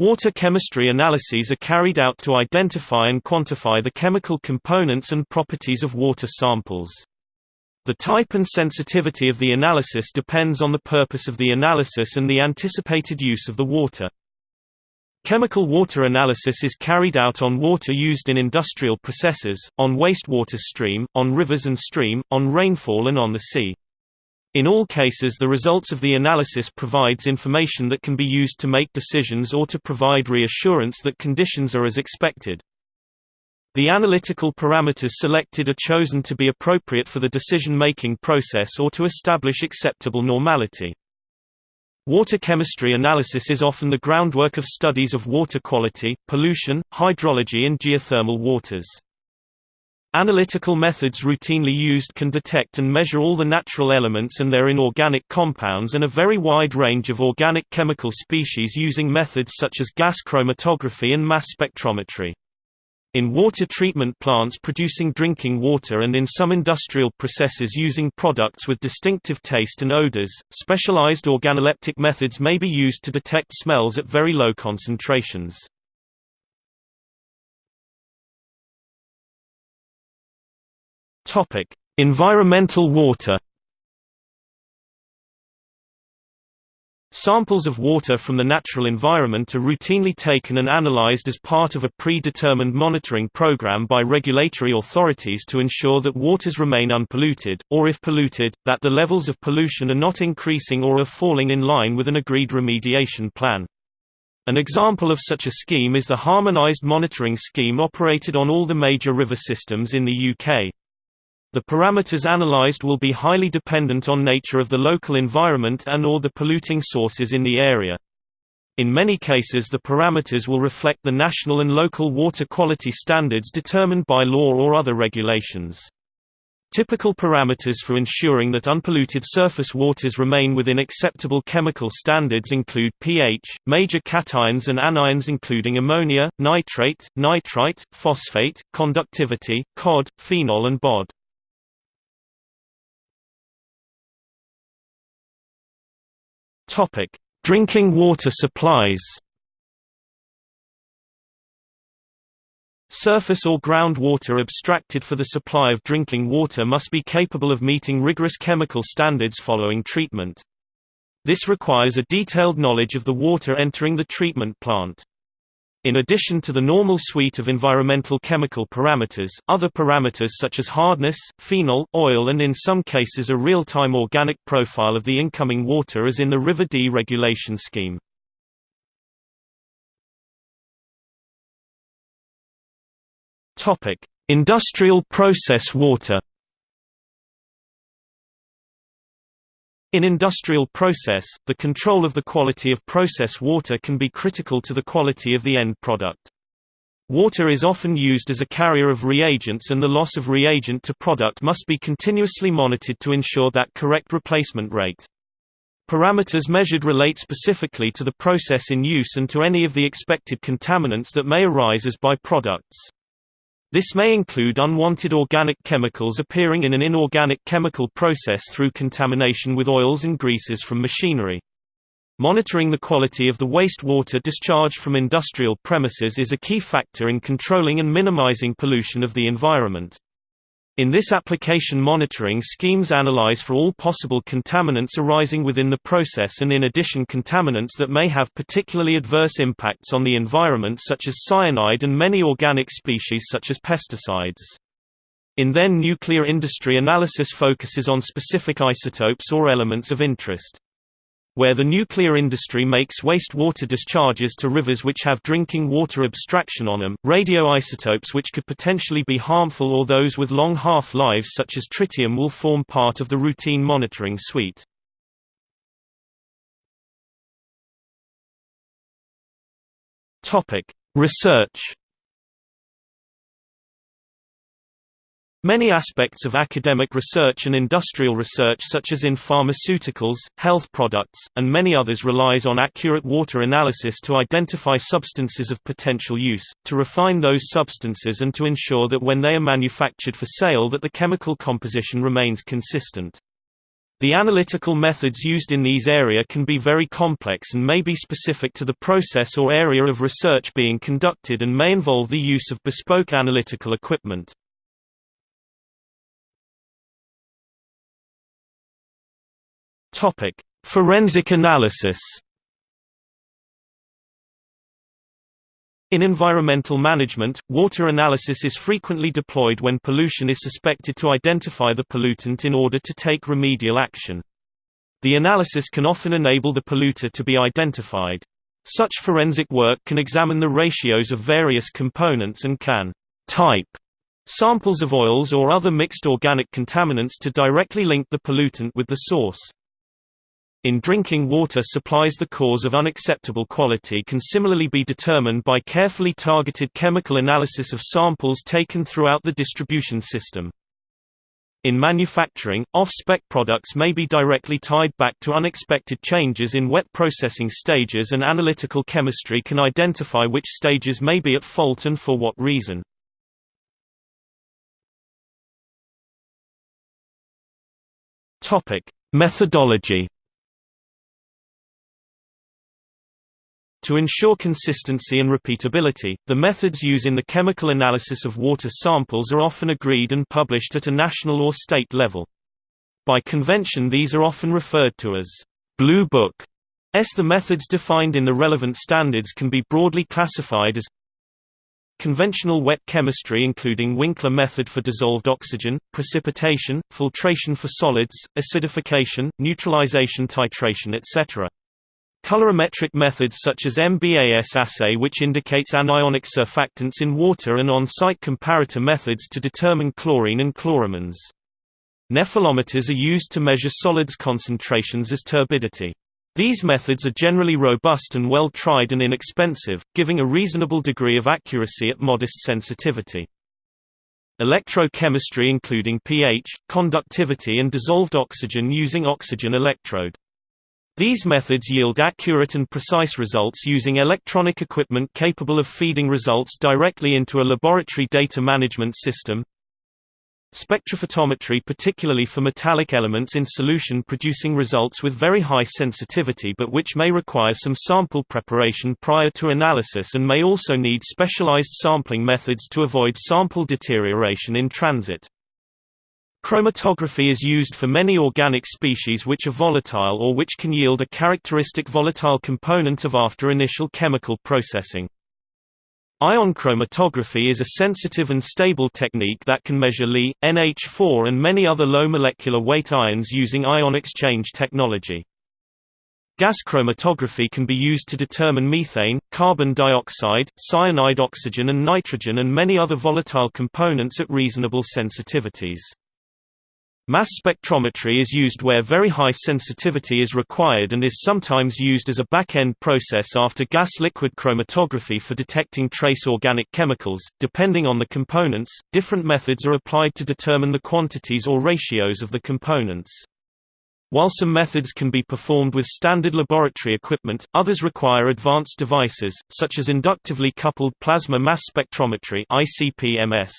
Water chemistry analyses are carried out to identify and quantify the chemical components and properties of water samples. The type and sensitivity of the analysis depends on the purpose of the analysis and the anticipated use of the water. Chemical water analysis is carried out on water used in industrial processes, on wastewater stream, on rivers and stream, on rainfall and on the sea. In all cases the results of the analysis provides information that can be used to make decisions or to provide reassurance that conditions are as expected. The analytical parameters selected are chosen to be appropriate for the decision-making process or to establish acceptable normality. Water chemistry analysis is often the groundwork of studies of water quality, pollution, hydrology and geothermal waters. Analytical methods routinely used can detect and measure all the natural elements and their inorganic compounds and a very wide range of organic chemical species using methods such as gas chromatography and mass spectrometry. In water treatment plants producing drinking water and in some industrial processes using products with distinctive taste and odors, specialized organoleptic methods may be used to detect smells at very low concentrations. Topic: Environmental water. Samples of water from the natural environment are routinely taken and analyzed as part of a predetermined monitoring program by regulatory authorities to ensure that waters remain unpolluted, or if polluted, that the levels of pollution are not increasing or are falling in line with an agreed remediation plan. An example of such a scheme is the harmonized monitoring scheme operated on all the major river systems in the UK. The parameters analyzed will be highly dependent on nature of the local environment and or the polluting sources in the area. In many cases the parameters will reflect the national and local water quality standards determined by law or other regulations. Typical parameters for ensuring that unpolluted surface waters remain within acceptable chemical standards include pH, major cations and anions including ammonia, nitrate, nitrite, phosphate, conductivity, COD, phenol and BOD. Topic: Drinking water supplies. Surface or groundwater abstracted for the supply of drinking water must be capable of meeting rigorous chemical standards following treatment. This requires a detailed knowledge of the water entering the treatment plant. In addition to the normal suite of environmental chemical parameters, other parameters such as hardness, phenol, oil and in some cases a real-time organic profile of the incoming water is in the River Dee regulation scheme. Industrial process water In industrial process, the control of the quality of process water can be critical to the quality of the end product. Water is often used as a carrier of reagents and the loss of reagent to product must be continuously monitored to ensure that correct replacement rate. Parameters measured relate specifically to the process in use and to any of the expected contaminants that may arise as byproducts. This may include unwanted organic chemicals appearing in an inorganic chemical process through contamination with oils and greases from machinery. Monitoring the quality of the wastewater discharged from industrial premises is a key factor in controlling and minimizing pollution of the environment. In this application monitoring schemes analyze for all possible contaminants arising within the process and in addition contaminants that may have particularly adverse impacts on the environment such as cyanide and many organic species such as pesticides. In then nuclear industry analysis focuses on specific isotopes or elements of interest. Where the nuclear industry makes wastewater discharges to rivers which have drinking water abstraction on them, radioisotopes which could potentially be harmful or those with long half-lives such as tritium will form part of the routine monitoring suite. Research Many aspects of academic research and industrial research such as in pharmaceuticals, health products, and many others relies on accurate water analysis to identify substances of potential use, to refine those substances and to ensure that when they are manufactured for sale that the chemical composition remains consistent. The analytical methods used in these area can be very complex and may be specific to the process or area of research being conducted and may involve the use of bespoke analytical equipment. Forensic analysis In environmental management, water analysis is frequently deployed when pollution is suspected to identify the pollutant in order to take remedial action. The analysis can often enable the polluter to be identified. Such forensic work can examine the ratios of various components and can type samples of oils or other mixed organic contaminants to directly link the pollutant with the source. In drinking water supplies the cause of unacceptable quality can similarly be determined by carefully targeted chemical analysis of samples taken throughout the distribution system. In manufacturing, off-spec products may be directly tied back to unexpected changes in wet processing stages and analytical chemistry can identify which stages may be at fault and for what reason. Methodology To ensure consistency and repeatability, the methods used in the chemical analysis of water samples are often agreed and published at a national or state level. By convention these are often referred to as Blue Book. S. The methods defined in the relevant standards can be broadly classified as Conventional wet chemistry including Winkler method for dissolved oxygen, precipitation, filtration for solids, acidification, neutralization titration etc. Colorimetric methods such as MBAS assay which indicates anionic surfactants in water and on-site comparator methods to determine chlorine and chloramines. Nephelometers are used to measure solids concentrations as turbidity. These methods are generally robust and well tried and inexpensive, giving a reasonable degree of accuracy at modest sensitivity. Electrochemistry including pH, conductivity and dissolved oxygen using oxygen electrode. These methods yield accurate and precise results using electronic equipment capable of feeding results directly into a laboratory data management system. Spectrophotometry particularly for metallic elements in solution producing results with very high sensitivity but which may require some sample preparation prior to analysis and may also need specialized sampling methods to avoid sample deterioration in transit. Chromatography is used for many organic species which are volatile or which can yield a characteristic volatile component of after initial chemical processing. Ion chromatography is a sensitive and stable technique that can measure Li, NH4 and many other low molecular weight ions using ion exchange technology. Gas chromatography can be used to determine methane, carbon dioxide, cyanide oxygen and nitrogen and many other volatile components at reasonable sensitivities. Mass spectrometry is used where very high sensitivity is required and is sometimes used as a back-end process after gas-liquid chromatography for detecting trace organic chemicals. Depending on the components, different methods are applied to determine the quantities or ratios of the components. While some methods can be performed with standard laboratory equipment, others require advanced devices, such as inductively coupled plasma mass spectrometry (ICP-MS).